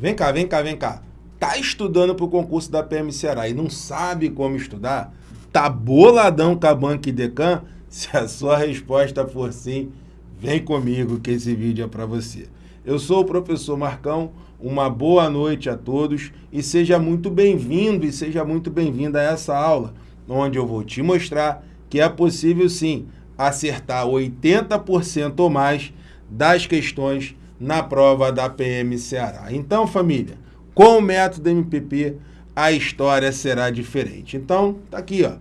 Vem cá, vem cá, vem cá. Tá estudando para o concurso da PM Ceará e não sabe como estudar? Tá boladão com a Banca Decan? Se a sua resposta for sim, vem comigo que esse vídeo é para você. Eu sou o professor Marcão, uma boa noite a todos e seja muito bem-vindo e seja muito bem-vinda a essa aula, onde eu vou te mostrar que é possível sim acertar 80% ou mais das questões na prova da PM Ceará. Então, família, com o método MPP, a história será diferente. Então, tá aqui, ó.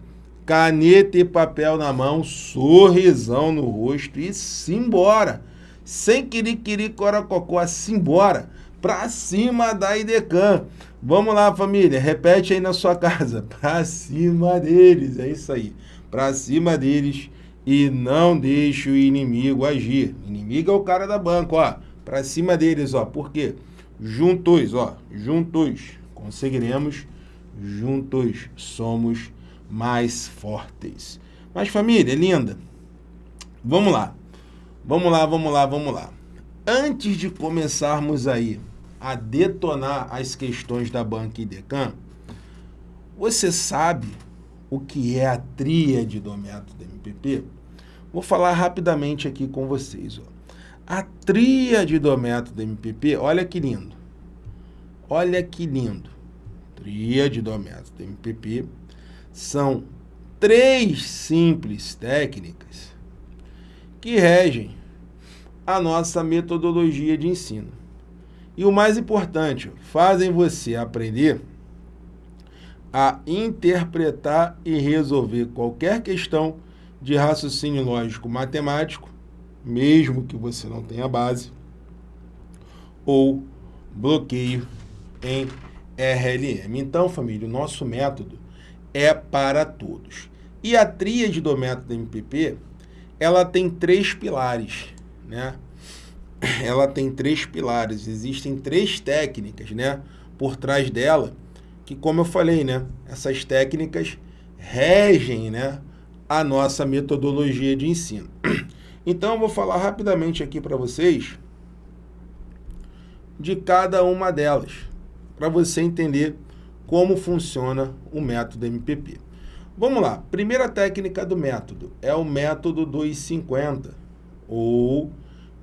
Caneta e papel na mão, sorrisão no rosto e simbora. Sem querer coracocó, simbora. Pra cima da IDECAN. Vamos lá, família, repete aí na sua casa. Pra cima deles, é isso aí. Pra cima deles e não deixe o inimigo agir. O inimigo é o cara da banca, ó para cima deles, ó. Por quê? Juntos, ó, juntos conseguiremos, juntos somos mais fortes. Mas família linda, vamos lá. Vamos lá, vamos lá, vamos lá. Antes de começarmos aí a detonar as questões da Banca Idecan, você sabe o que é a tríade do método MPP? Vou falar rapidamente aqui com vocês, ó. A tríade do método MPP, olha que lindo. Olha que lindo. Tríade do método MPP são três simples técnicas que regem a nossa metodologia de ensino. E o mais importante, fazem você aprender a interpretar e resolver qualquer questão de raciocínio lógico matemático mesmo que você não tenha base, ou bloqueio em RLM. Então, família, o nosso método é para todos. E a tríade do método MPP, ela tem três pilares, né? Ela tem três pilares, existem três técnicas, né? Por trás dela, que como eu falei, né? Essas técnicas regem, né? A nossa metodologia de ensino. Então, eu vou falar rapidamente aqui para vocês de cada uma delas, para você entender como funciona o método MPP. Vamos lá, primeira técnica do método é o método dos 50, ou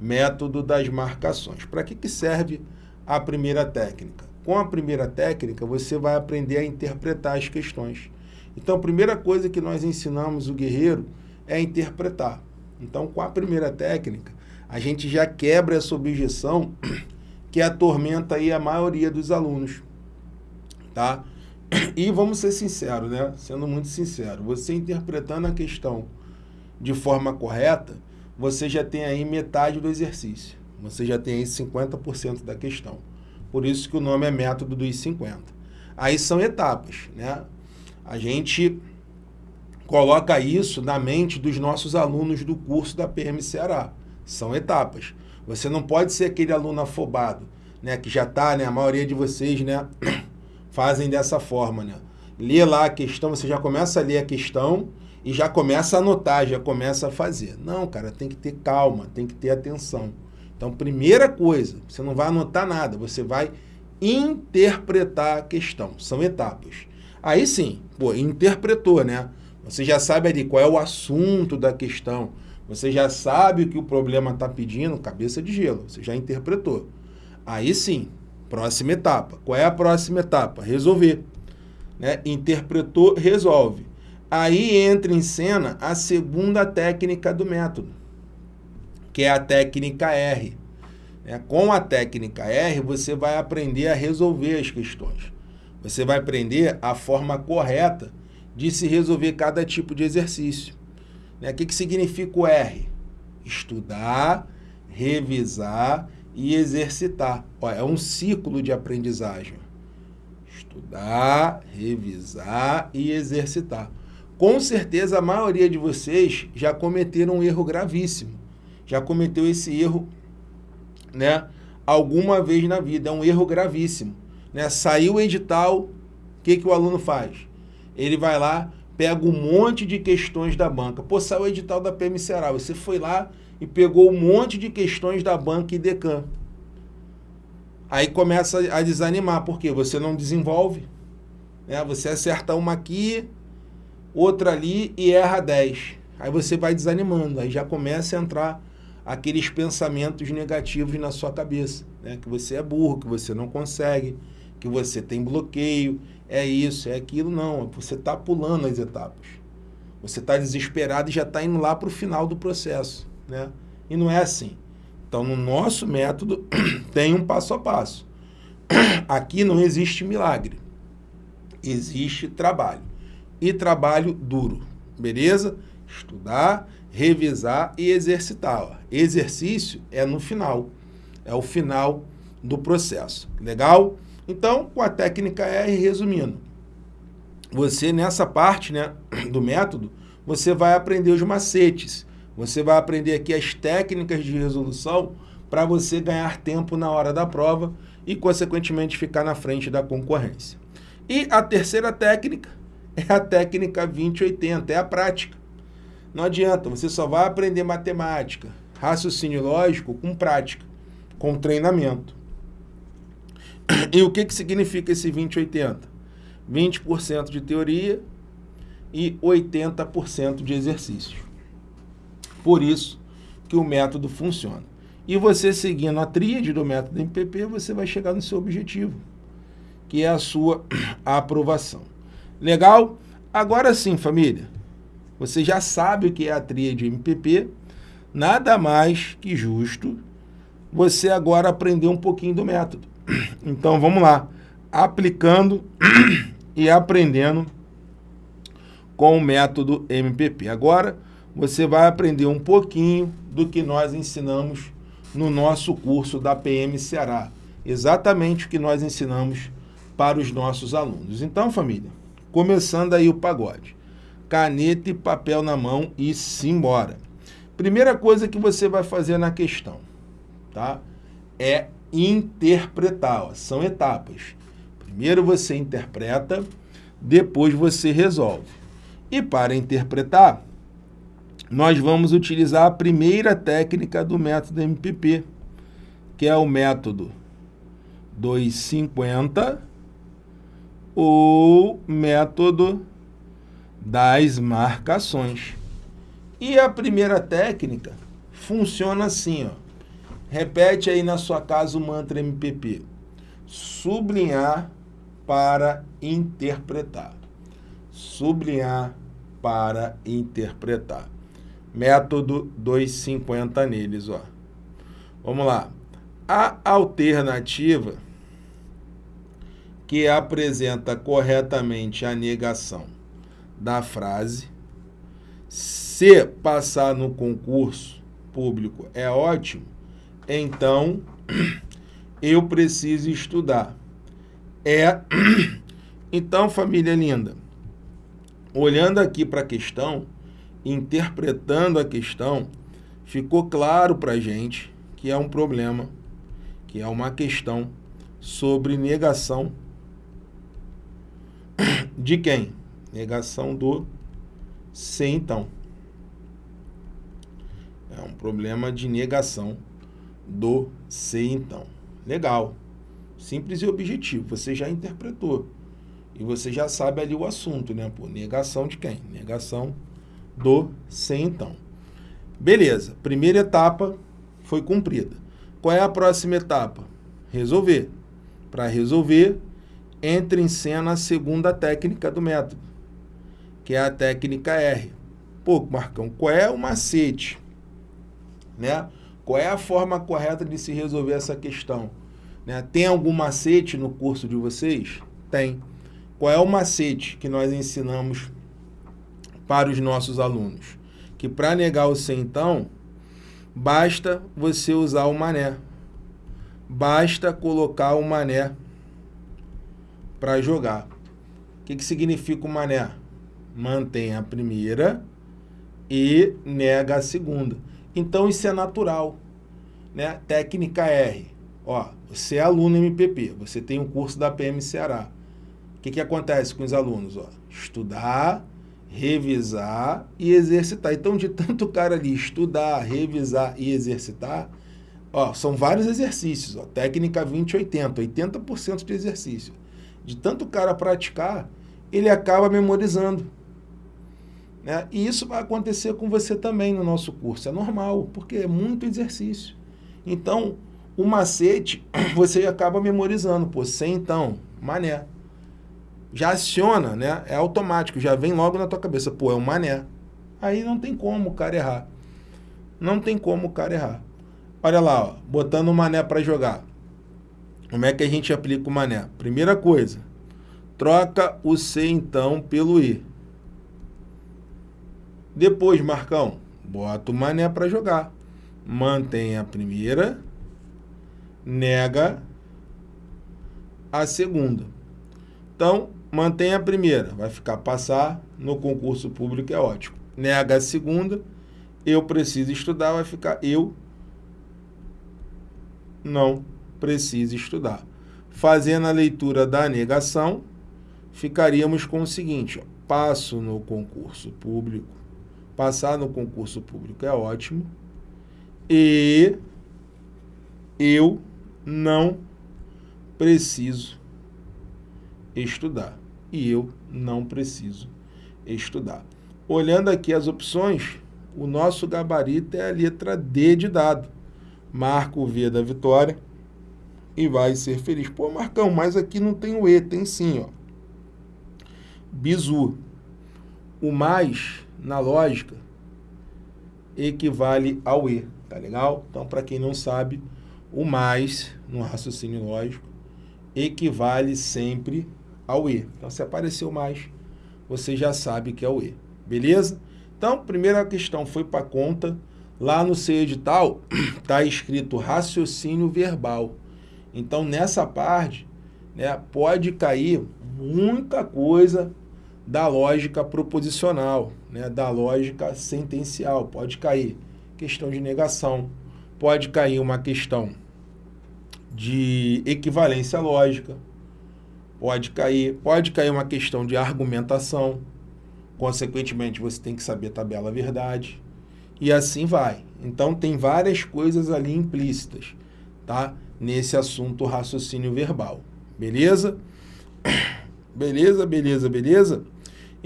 método das marcações. Para que, que serve a primeira técnica? Com a primeira técnica, você vai aprender a interpretar as questões. Então, a primeira coisa que nós ensinamos o guerreiro é interpretar. Então, com a primeira técnica, a gente já quebra essa objeção que atormenta aí a maioria dos alunos, tá? E vamos ser sinceros, né? Sendo muito sincero, você interpretando a questão de forma correta, você já tem aí metade do exercício. Você já tem aí 50% da questão. Por isso que o nome é método dos 50. Aí são etapas, né? A gente coloca isso na mente dos nossos alunos do curso da PM Ceará. São etapas. Você não pode ser aquele aluno afobado, né, que já está, né, a maioria de vocês, né, fazem dessa forma, né? Lê lá a questão, você já começa a ler a questão e já começa a anotar, já começa a fazer. Não, cara, tem que ter calma, tem que ter atenção. Então, primeira coisa, você não vai anotar nada, você vai interpretar a questão. São etapas. Aí sim, pô, interpretou, né? Você já sabe ali qual é o assunto da questão. Você já sabe o que o problema está pedindo, cabeça de gelo. Você já interpretou. Aí sim, próxima etapa. Qual é a próxima etapa? Resolver. Né? Interpretou, resolve. Aí entra em cena a segunda técnica do método, que é a técnica R. É, com a técnica R, você vai aprender a resolver as questões. Você vai aprender a forma correta de se resolver cada tipo de exercício. Né? O que, que significa o R? Estudar, revisar e exercitar. Ó, é um ciclo de aprendizagem. Estudar, revisar e exercitar. Com certeza a maioria de vocês já cometeram um erro gravíssimo. Já cometeu esse erro né, alguma vez na vida. É um erro gravíssimo. Né? Saiu o edital, o que, que o aluno faz? Ele vai lá, pega um monte de questões da banca. Pô, saiu o edital da PM Ceará. Você foi lá e pegou um monte de questões da banca e Decan. aí começa a desanimar, porque você não desenvolve. Né? Você acerta uma aqui, outra ali e erra 10. Aí você vai desanimando, aí já começa a entrar aqueles pensamentos negativos na sua cabeça, né? que você é burro, que você não consegue, que você tem bloqueio, é isso, é aquilo, não, você está pulando as etapas. Você está desesperado e já está indo lá para o final do processo, né? E não é assim. Então, no nosso método, tem um passo a passo. Aqui não existe milagre. Existe trabalho. E trabalho duro, beleza? Estudar, revisar e exercitar. Ó. Exercício é no final. É o final do processo. Legal? Então, com a técnica R, resumindo, você nessa parte né, do método, você vai aprender os macetes, você vai aprender aqui as técnicas de resolução para você ganhar tempo na hora da prova e, consequentemente, ficar na frente da concorrência. E a terceira técnica é a técnica 2080, é a prática. Não adianta, você só vai aprender matemática, raciocínio lógico com prática, com treinamento. E o que, que significa esse 20-80? 20% de teoria e 80% de exercício. Por isso que o método funciona. E você seguindo a tríade do método MPP, você vai chegar no seu objetivo, que é a sua aprovação. Legal? Agora sim, família, você já sabe o que é a tríade MPP, nada mais que justo você agora aprender um pouquinho do método. Então vamos lá, aplicando e aprendendo com o método MPP. Agora você vai aprender um pouquinho do que nós ensinamos no nosso curso da PM Ceará. Exatamente o que nós ensinamos para os nossos alunos. Então, família, começando aí o pagode. Caneta e papel na mão e simbora. Primeira coisa que você vai fazer na questão, tá? É interpretar. Ó. São etapas. Primeiro você interpreta, depois você resolve. E para interpretar, nós vamos utilizar a primeira técnica do método MPP, que é o método 250 ou método das marcações. E a primeira técnica funciona assim, ó. Repete aí na sua casa o mantra MPP. Sublinhar para interpretar. Sublinhar para interpretar. Método 250 neles, ó. Vamos lá. A alternativa que apresenta corretamente a negação da frase, se passar no concurso público é ótimo, então eu preciso estudar. É, então, família linda, olhando aqui para a questão, interpretando a questão, ficou claro para a gente que é um problema, que é uma questão sobre negação de quem? Negação do se então. É um problema de negação do se então. Legal. Simples e objetivo. Você já interpretou. E você já sabe ali o assunto, né? Pô, negação de quem? Negação do se então. Beleza. Primeira etapa foi cumprida. Qual é a próxima etapa? Resolver. Para resolver, entra em cena a segunda técnica do método, que é a técnica R. Pô, Marcão, qual é o macete? Né? Qual é a forma correta de se resolver essa questão? Né? Tem algum macete no curso de vocês? Tem. Qual é o macete que nós ensinamos para os nossos alunos? Que para negar o C, então, basta você usar o mané. Basta colocar o mané para jogar. O que, que significa o mané? Mantém a primeira e nega a segunda. Então isso é natural. Né? Técnica R. Ó, você é aluno MPP, você tem um curso da PM Ceará. O que, que acontece com os alunos? Ó? Estudar, revisar e exercitar. Então, de tanto cara ali estudar, revisar e exercitar, Ó, são vários exercícios, ó, técnica 2080, 80% de exercício. De tanto cara praticar, ele acaba memorizando. Né? E isso vai acontecer com você também no nosso curso. É normal, porque é muito exercício. Então, o macete, você acaba memorizando. Pô, sem então, mané. Já aciona, né? É automático, já vem logo na tua cabeça. Pô, é um mané. Aí não tem como o cara errar. Não tem como o cara errar. Olha lá, ó, botando o mané para jogar. Como é que a gente aplica o mané? Primeira coisa, troca o C então pelo E. Depois, Marcão, bota o mané para jogar. Mantém a primeira, nega a segunda. Então, mantém a primeira, vai ficar passar no concurso público, é ótimo. Nega a segunda, eu preciso estudar, vai ficar eu não preciso estudar. Fazendo a leitura da negação, ficaríamos com o seguinte, ó, passo no concurso público, Passar no concurso público é ótimo. E eu não preciso estudar. E eu não preciso estudar. Olhando aqui as opções, o nosso gabarito é a letra D de dado. Marca o V da vitória e vai ser feliz. Pô, Marcão, mas aqui não tem o E, tem sim, ó. Bizu. O mais na lógica, equivale ao E, tá legal? Então, para quem não sabe, o mais, no raciocínio lógico, equivale sempre ao E. Então, se apareceu mais, você já sabe que é o E, beleza? Então, primeira questão foi para conta. Lá no seu edital, está escrito raciocínio verbal. Então, nessa parte, né, pode cair muita coisa da lógica proposicional, né, da lógica sentencial. Pode cair questão de negação, pode cair uma questão de equivalência lógica, pode cair, pode cair uma questão de argumentação, consequentemente você tem que saber tabela verdade, e assim vai. Então tem várias coisas ali implícitas, tá? Nesse assunto raciocínio verbal, beleza? Beleza, beleza, beleza?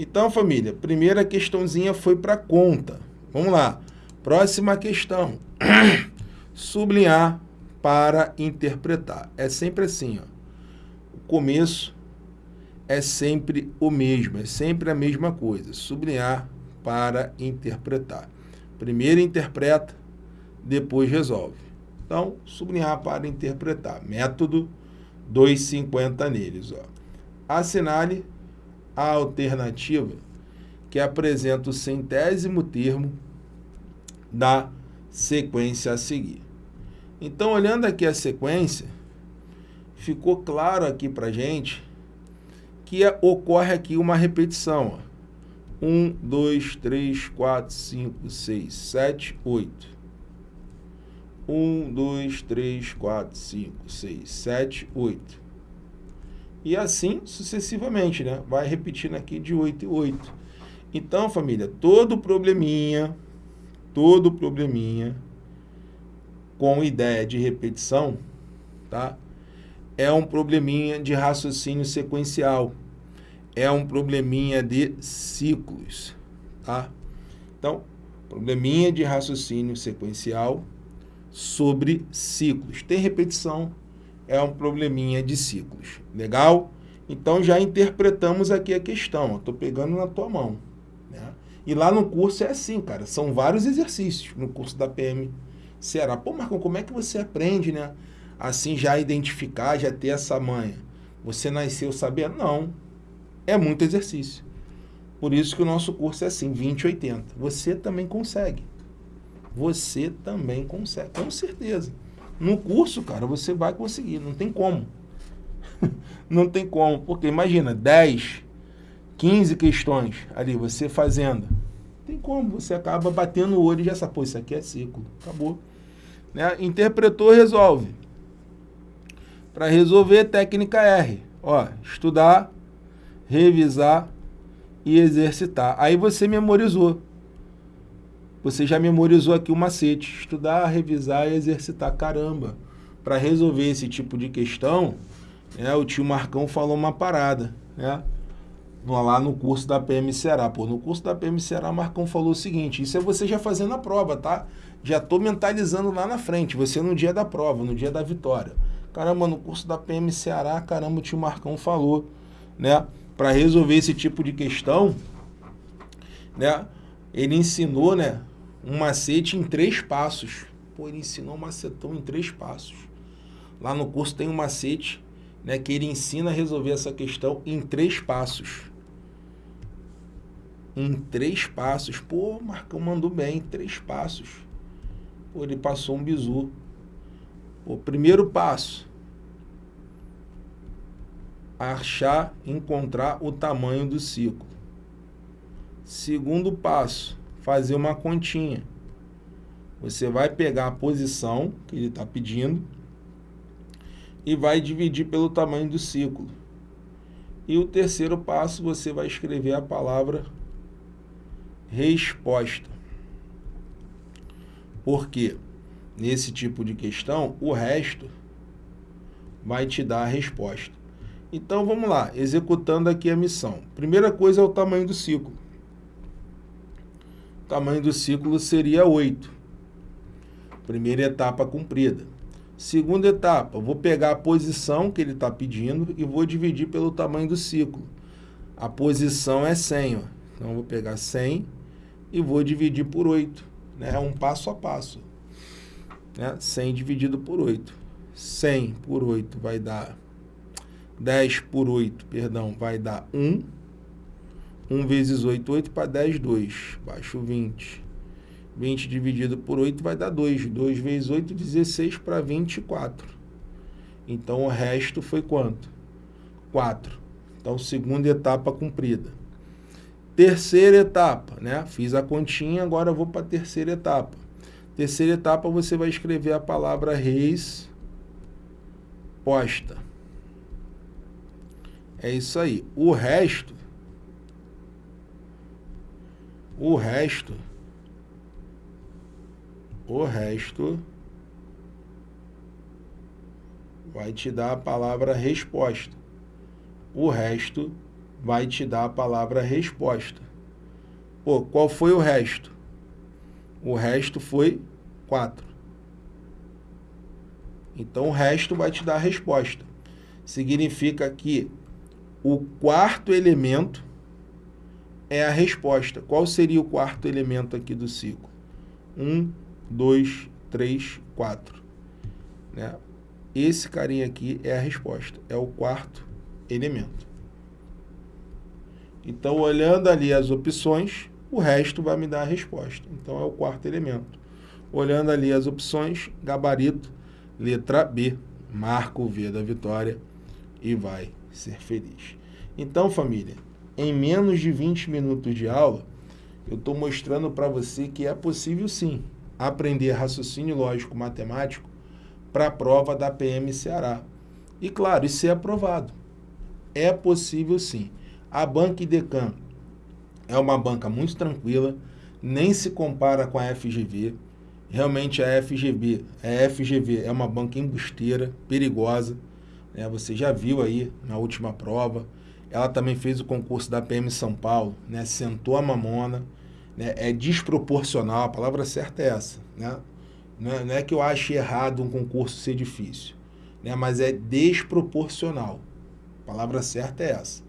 Então, família, primeira questãozinha foi para conta. Vamos lá. Próxima questão. Sublinhar para interpretar. É sempre assim, ó. O começo é sempre o mesmo, é sempre a mesma coisa. Sublinhar para interpretar. Primeiro interpreta, depois resolve. Então, sublinhar para interpretar. Método 250 neles, ó. Assinale a alternativa que apresenta o centésimo termo da sequência a seguir. Então, olhando aqui a sequência, ficou claro aqui para gente que ocorre aqui uma repetição. Ó. 1, 2, 3, 4, 5, 6, 7, 8. 1, 2, 3, 4, 5, 6, 7, 8. E assim sucessivamente, né? Vai repetindo aqui de 8 em 8. Então, família, todo probleminha, todo probleminha com ideia de repetição, tá? É um probleminha de raciocínio sequencial. É um probleminha de ciclos, tá? Então, probleminha de raciocínio sequencial sobre ciclos. Tem repetição, é um probleminha de ciclos. Legal? Então já interpretamos aqui a questão. Estou pegando na tua mão. Né? E lá no curso é assim, cara. São vários exercícios no curso da PM Ceará. Pô, Marcão, como é que você aprende, né? Assim já identificar, já ter essa manha. Você nasceu sabendo? Não. É muito exercício. Por isso que o nosso curso é assim, 2080. Você também consegue. Você também consegue, com certeza. No curso, cara, você vai conseguir, não tem como. não tem como, porque imagina, 10, 15 questões ali, você fazendo. Não tem como, você acaba batendo o olho e já sabe, pô, isso aqui é ciclo, acabou. Né? Interpretou, resolve. Para resolver, técnica R. Ó, estudar, revisar e exercitar. Aí você memorizou. Você já memorizou aqui o macete. Estudar, revisar e exercitar. Caramba, para resolver esse tipo de questão, né, o tio Marcão falou uma parada, né? Lá no curso da PM Ceará. Pô, no curso da PM Ceará, Marcão falou o seguinte, isso é você já fazendo a prova, tá? Já tô mentalizando lá na frente, você no dia da prova, no dia da vitória. Caramba, no curso da PM Ceará, caramba, o tio Marcão falou, né? Para resolver esse tipo de questão, né? Ele ensinou, né? Um macete em três passos. Pô, ele ensinou um macetão em três passos. Lá no curso tem um macete, né? Que ele ensina a resolver essa questão em três passos. Em três passos. Pô, Marcão mandou bem, três passos. Pô, ele passou um bizu. O primeiro passo, achar, encontrar o tamanho do ciclo. Segundo passo, fazer uma continha. Você vai pegar a posição que ele está pedindo e vai dividir pelo tamanho do ciclo. E o terceiro passo, você vai escrever a palavra resposta. Por quê? Nesse tipo de questão, o resto vai te dar a resposta. Então, vamos lá, executando aqui a missão. Primeira coisa é o tamanho do ciclo. Tamanho do ciclo seria 8. Primeira etapa cumprida. Segunda etapa, vou pegar a posição que ele está pedindo e vou dividir pelo tamanho do ciclo. A posição é 100, ó. então vou pegar 100 e vou dividir por 8. Né? É um passo a passo. Né? 100 dividido por 8. 100 por 8 vai dar 10 por 8, perdão, vai dar 1. 1 vezes 8, 8 para 10, 2. Baixo 20. 20 dividido por 8 vai dar 2. 2 vezes 8, 16 para 24. Então, o resto foi quanto? 4. Então, segunda etapa cumprida. Terceira etapa, né? Fiz a continha, agora vou para a terceira etapa. Terceira etapa, você vai escrever a palavra reis posta. É isso aí. O resto, o resto, o resto vai te dar a palavra resposta. O resto vai te dar a palavra resposta. Pô, qual foi o resto? O resto foi 4. Então, o resto vai te dar a resposta. Significa que o quarto elemento é a resposta. Qual seria o quarto elemento aqui do ciclo? 1, 2, 3, 4. Esse carinha aqui é a resposta. É o quarto elemento. Então, olhando ali as opções, o resto vai me dar a resposta. Então, é o quarto elemento. Olhando ali as opções, gabarito, letra B, marca o V da vitória e vai ser feliz. Então, família, em menos de 20 minutos de aula, eu estou mostrando para você que é possível sim aprender raciocínio lógico matemático para a prova da PM Ceará. E claro, isso é aprovado. É possível sim. A Banca Idecam é uma banca muito tranquila, nem se compara com a FGV. Realmente a FGV, a FGV é uma banca embusteira, perigosa. Né? Você já viu aí na última prova. Ela também fez o concurso da PM São Paulo, né? sentou a mamona. Né? É desproporcional, a palavra certa é essa. Né? Não, é, não é que eu ache errado um concurso ser difícil, né? mas é desproporcional. A palavra certa é essa.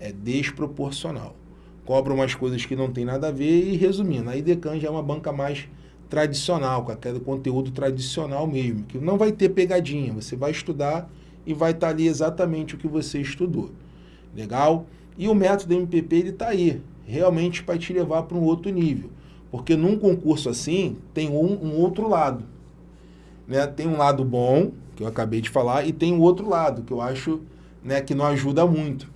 É desproporcional cobra umas coisas que não tem nada a ver e resumindo, a IDECAN já é uma banca mais tradicional, com aquele conteúdo tradicional mesmo, que não vai ter pegadinha, você vai estudar e vai estar ali exatamente o que você estudou. Legal? E o método MPP ele está aí, realmente para te levar para um outro nível. Porque num concurso assim, tem um, um outro lado. Né? Tem um lado bom, que eu acabei de falar, e tem o um outro lado, que eu acho né, que não ajuda muito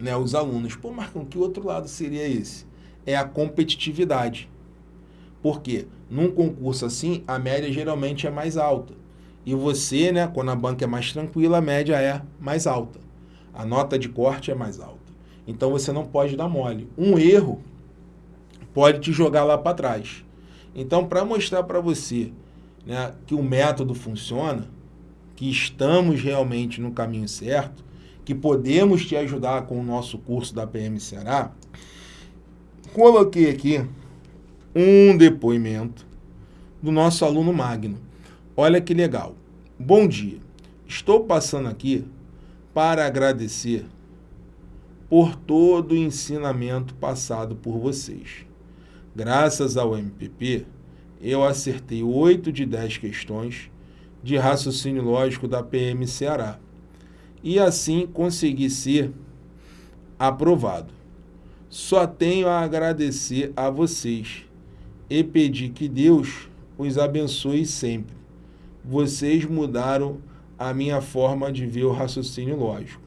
né, os alunos. Pô, Marcão, que outro lado seria esse? É a competitividade. Por quê? Num concurso assim, a média geralmente é mais alta. E você, né, quando a banca é mais tranquila, a média é mais alta. A nota de corte é mais alta. Então você não pode dar mole. Um erro pode te jogar lá para trás. Então, para mostrar para você né, que o método funciona, que estamos realmente no caminho certo, que podemos te ajudar com o nosso curso da PM Ceará, coloquei aqui um depoimento do nosso aluno Magno. Olha que legal. Bom dia. Estou passando aqui para agradecer por todo o ensinamento passado por vocês. Graças ao MPP, eu acertei 8 de 10 questões de raciocínio lógico da PM Ceará e assim consegui ser aprovado. Só tenho a agradecer a vocês e pedir que Deus os abençoe sempre. Vocês mudaram a minha forma de ver o raciocínio lógico.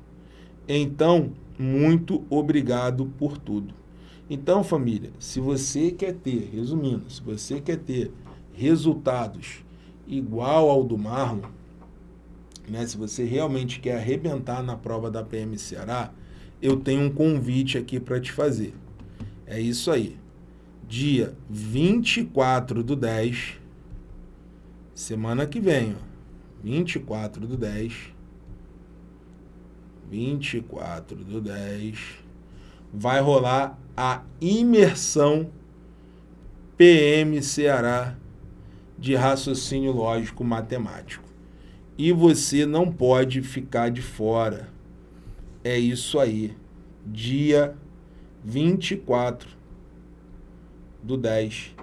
Então, muito obrigado por tudo. Então, família, se você quer ter, resumindo, se você quer ter resultados igual ao do Marlon, né, se você realmente quer arrebentar na prova da PM Ceará, eu tenho um convite aqui para te fazer. É isso aí. Dia 24 do 10, semana que vem, ó, 24 do 10, 24 do 10, vai rolar a imersão PM Ceará de raciocínio lógico matemático. E você não pode ficar de fora. É isso aí. Dia 24 do 10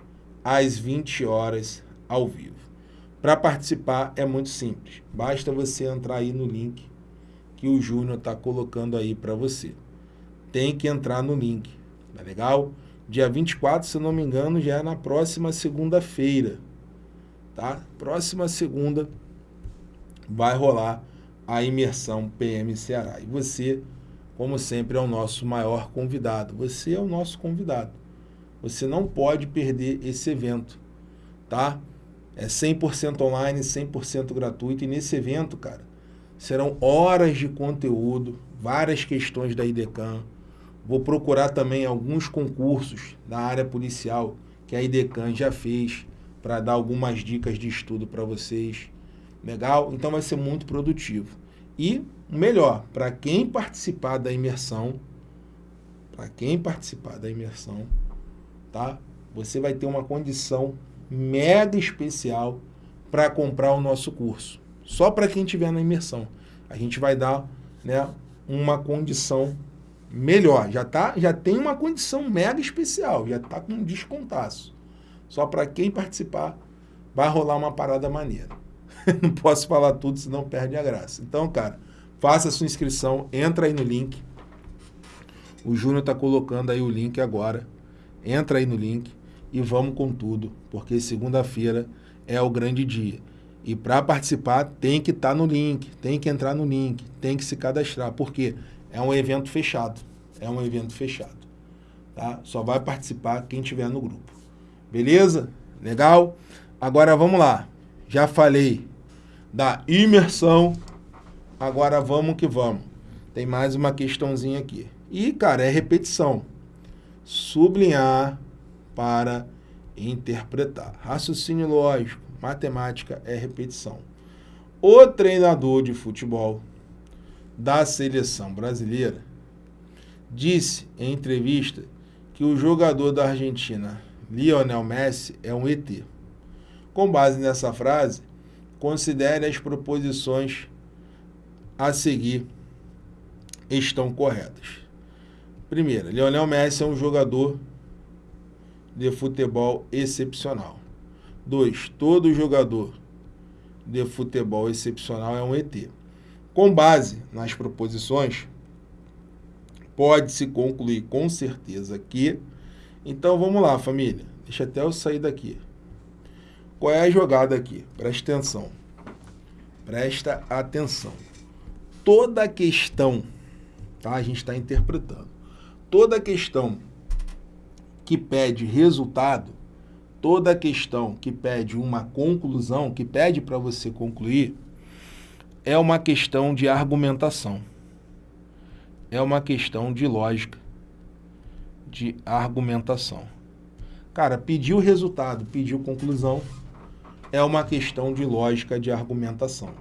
às 20 horas ao vivo. Para participar é muito simples. Basta você entrar aí no link que o Júnior está colocando aí para você. Tem que entrar no link. Tá legal? Dia 24, se não me engano, já é na próxima segunda-feira. Tá? Próxima segunda vai rolar a imersão PM Ceará. E você, como sempre, é o nosso maior convidado. Você é o nosso convidado. Você não pode perder esse evento, tá? É 100% online, 100% gratuito. E nesse evento, cara, serão horas de conteúdo, várias questões da IDECAM, Vou procurar também alguns concursos da área policial que a IDECAN já fez para dar algumas dicas de estudo para vocês. Legal? Então vai ser muito produtivo. E, melhor, para quem participar da imersão, para quem participar da imersão, tá? Você vai ter uma condição mega especial para comprar o nosso curso. Só para quem estiver na imersão. A gente vai dar né, uma condição melhor. Já, tá, já tem uma condição mega especial, já está com um descontaço. Só para quem participar, vai rolar uma parada maneira. Não posso falar tudo, senão perde a graça. Então, cara, faça sua inscrição, entra aí no link. O Júnior está colocando aí o link agora. Entra aí no link e vamos com tudo, porque segunda-feira é o grande dia. E para participar tem que estar tá no link, tem que entrar no link, tem que se cadastrar. Por quê? É um evento fechado. É um evento fechado. Tá? Só vai participar quem tiver no grupo. Beleza? Legal? Agora vamos lá. Já falei da imersão. Agora vamos que vamos. Tem mais uma questãozinha aqui. E, cara, é repetição. Sublinhar para interpretar. Raciocínio lógico, matemática é repetição. O treinador de futebol da seleção brasileira disse em entrevista que o jogador da Argentina, Lionel Messi, é um ET. Com base nessa frase, considere as proposições a seguir estão corretas. Primeira, Lionel Messi é um jogador de futebol excepcional. 2. Todo jogador de futebol excepcional é um ET. Com base nas proposições, pode-se concluir com certeza que... Então vamos lá, família. Deixa até eu sair daqui. Qual é a jogada aqui? Presta atenção. Presta atenção. Toda questão, tá? A gente está interpretando. Toda questão que pede resultado, toda questão que pede uma conclusão, que pede para você concluir, é uma questão de argumentação. É uma questão de lógica, de argumentação. Cara, pediu resultado, pediu conclusão, é uma questão de lógica de argumentação.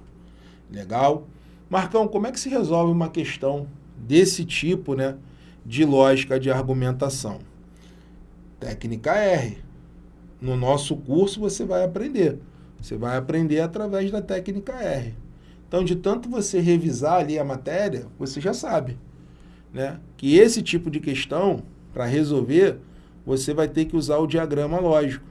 Legal? Marcão, como é que se resolve uma questão desse tipo, né, de lógica de argumentação? Técnica R. No nosso curso você vai aprender. Você vai aprender através da técnica R. Então, de tanto você revisar ali a matéria, você já sabe né, que esse tipo de questão, para resolver, você vai ter que usar o diagrama lógico.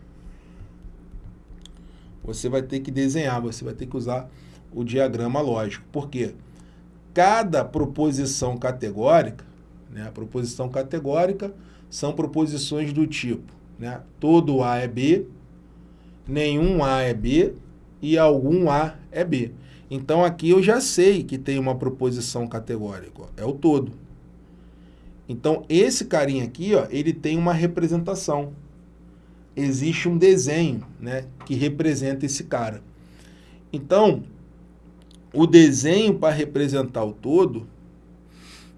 Você vai ter que desenhar, você vai ter que usar o diagrama lógico. Por quê? Cada proposição categórica, né, a proposição categórica são proposições do tipo, né, todo A é B, nenhum A é B e algum A é B. Então aqui eu já sei que tem uma proposição categórica, ó, é o todo. Então esse carinha aqui, ó, ele tem uma representação. Existe um desenho né, que representa esse cara. Então, o desenho para representar o todo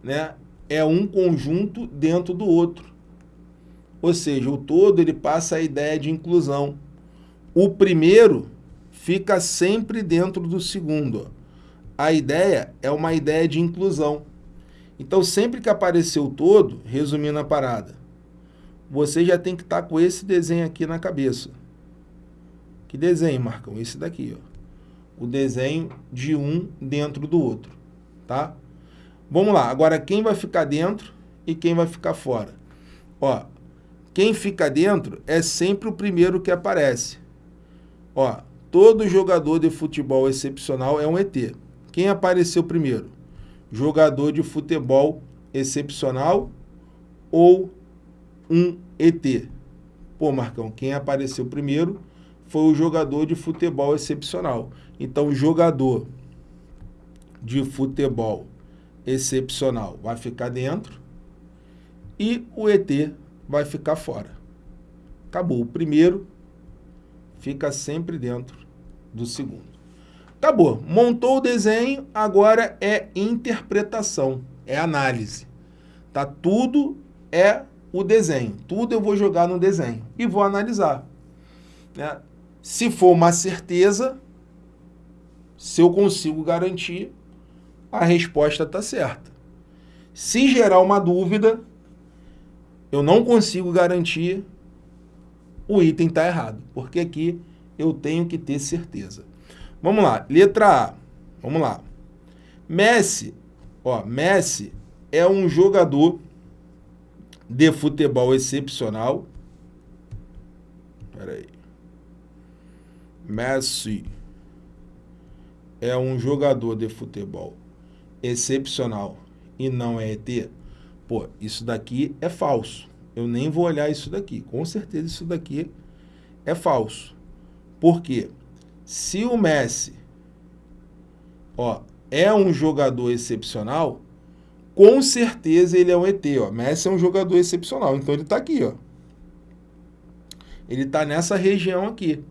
né, é um conjunto dentro do outro. Ou seja, o todo ele passa a ideia de inclusão. O primeiro fica sempre dentro do segundo. A ideia é uma ideia de inclusão. Então, sempre que aparecer o todo, resumindo a parada, você já tem que estar tá com esse desenho aqui na cabeça. Que desenho, Marcão? Esse daqui, ó. O desenho de um dentro do outro, tá? Vamos lá. Agora, quem vai ficar dentro e quem vai ficar fora? Ó, quem fica dentro é sempre o primeiro que aparece. Ó, todo jogador de futebol excepcional é um ET. Quem apareceu primeiro? Jogador de futebol excepcional ou um ET? Pô, Marcão, quem apareceu primeiro foi o jogador de futebol excepcional. Então, jogador de futebol excepcional vai ficar dentro e o ET vai ficar fora. Acabou. O primeiro fica sempre dentro do segundo. Acabou. Montou o desenho, agora é interpretação, é análise. Tá? Tudo é o desenho. Tudo eu vou jogar no desenho e vou analisar. Né? Se for uma certeza, se eu consigo garantir, a resposta está certa. Se gerar uma dúvida, eu não consigo garantir, o item está errado, porque aqui eu tenho que ter certeza. Vamos lá, letra A, vamos lá. Messi, ó, Messi é um jogador de futebol excepcional. Espera aí. Messi é um jogador de futebol excepcional e não é ET. Pô, isso daqui é falso. Eu nem vou olhar isso daqui. Com certeza isso daqui é falso. Por quê? Se o Messi ó, é um jogador excepcional, com certeza ele é um ET. Ó. Messi é um jogador excepcional, então ele está aqui. Ó. Ele está nessa região aqui.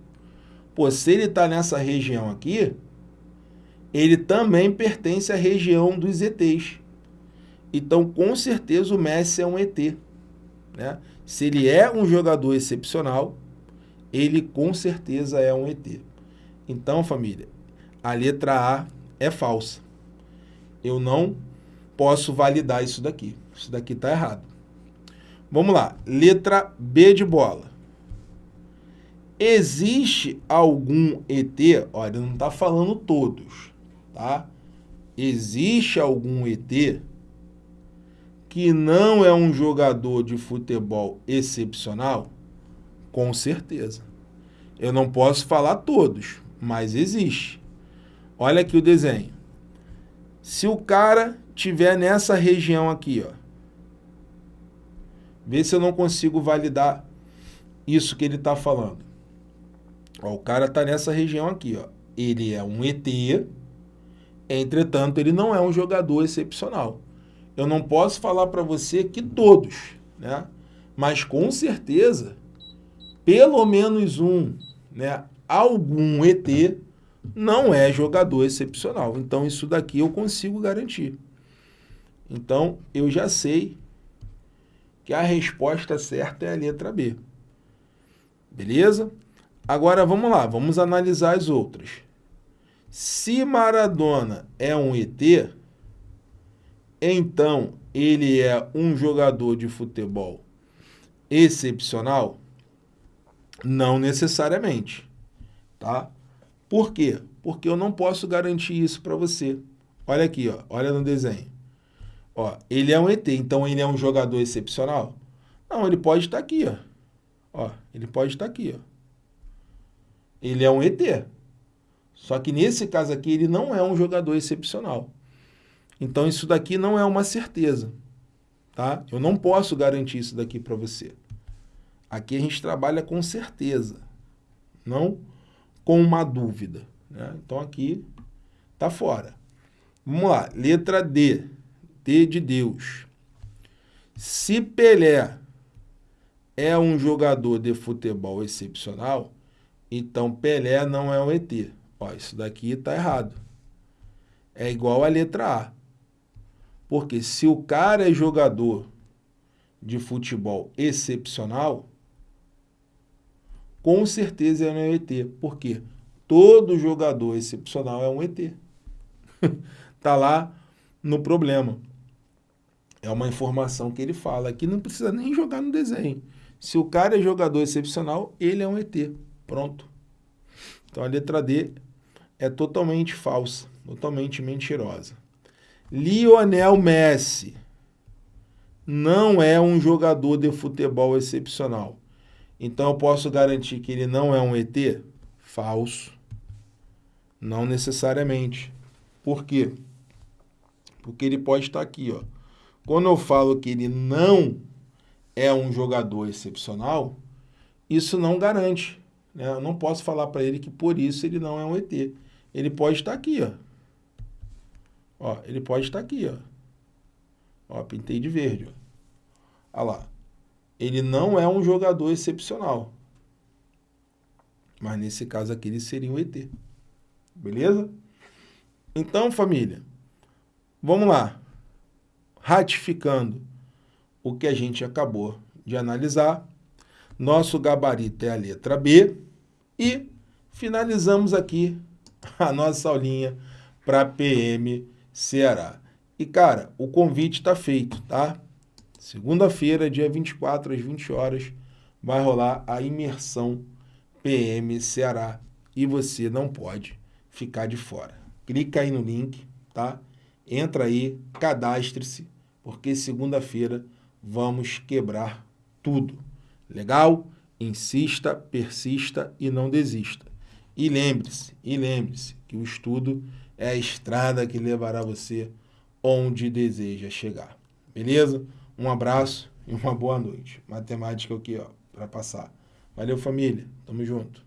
Pô, se ele está nessa região aqui, ele também pertence à região dos ETs. Então, com certeza, o Messi é um ET. Né? Se ele é um jogador excepcional, ele com certeza é um ET. Então, família, a letra A é falsa. Eu não posso validar isso daqui. Isso daqui está errado. Vamos lá. Letra B de bola. Existe algum ET? Olha, não está falando todos, tá? Existe algum ET que não é um jogador de futebol excepcional? Com certeza. Eu não posso falar todos, mas existe. Olha aqui o desenho. Se o cara tiver nessa região aqui, ó, vê se eu não consigo validar isso que ele está falando. Ó, o cara está nessa região aqui, ó. Ele é um ET, entretanto, ele não é um jogador excepcional eu não posso falar para você que todos, né? mas com certeza, pelo menos um, né? algum ET não é jogador excepcional. Então, isso daqui eu consigo garantir. Então, eu já sei que a resposta certa é a letra B. Beleza? Agora vamos lá, vamos analisar as outras. Se Maradona é um ET, então ele é um jogador de futebol excepcional? Não necessariamente, tá? Por quê? Porque eu não posso garantir isso para você. Olha aqui, ó, olha no desenho. Ó, ele é um ET, então ele é um jogador excepcional? Não, ele pode estar aqui, ó. Ó, ele pode estar aqui, ó. Ele é um ET. Só que nesse caso aqui ele não é um jogador excepcional. Então isso daqui não é uma certeza, tá? Eu não posso garantir isso daqui para você. Aqui a gente trabalha com certeza, não com uma dúvida. Né? Então aqui tá fora. Vamos lá, letra D. D de Deus. Se Pelé é um jogador de futebol excepcional, então Pelé não é um ET. Ó, isso daqui está errado. É igual a letra A. Porque se o cara é jogador de futebol excepcional, com certeza ele é um ET. Por quê? Todo jogador excepcional é um ET. tá lá no problema. É uma informação que ele fala que não precisa nem jogar no desenho. Se o cara é jogador excepcional, ele é um ET. Pronto. Então a letra D é totalmente falsa, totalmente mentirosa. Lionel Messi não é um jogador de futebol excepcional. Então eu posso garantir que ele não é um ET? Falso. Não necessariamente. Por quê? Porque ele pode estar aqui, ó. Quando eu falo que ele não é um jogador excepcional, isso não garante. Né? Eu não posso falar para ele que por isso ele não é um ET. Ele pode estar aqui, ó. Ó, ele pode estar aqui, ó. Ó, pintei de verde, ó. Olha lá. Ele não é um jogador excepcional. Mas nesse caso aqui ele seria um ET. Beleza? Então, família, vamos lá. Ratificando o que a gente acabou de analisar. Nosso gabarito é a letra B. E finalizamos aqui a nossa aulinha para PM Ceará. E, cara, o convite está feito, tá? Segunda-feira, dia 24, às 20 horas, vai rolar a imersão PM Ceará. E você não pode ficar de fora. Clica aí no link, tá? Entra aí, cadastre-se, porque segunda-feira vamos quebrar tudo. Legal? Insista, persista e não desista. E lembre-se, e lembre-se que o estudo é a estrada que levará você onde deseja chegar. Beleza? Um abraço e uma boa noite. Matemática aqui, ó, para passar. Valeu, família. Tamo junto.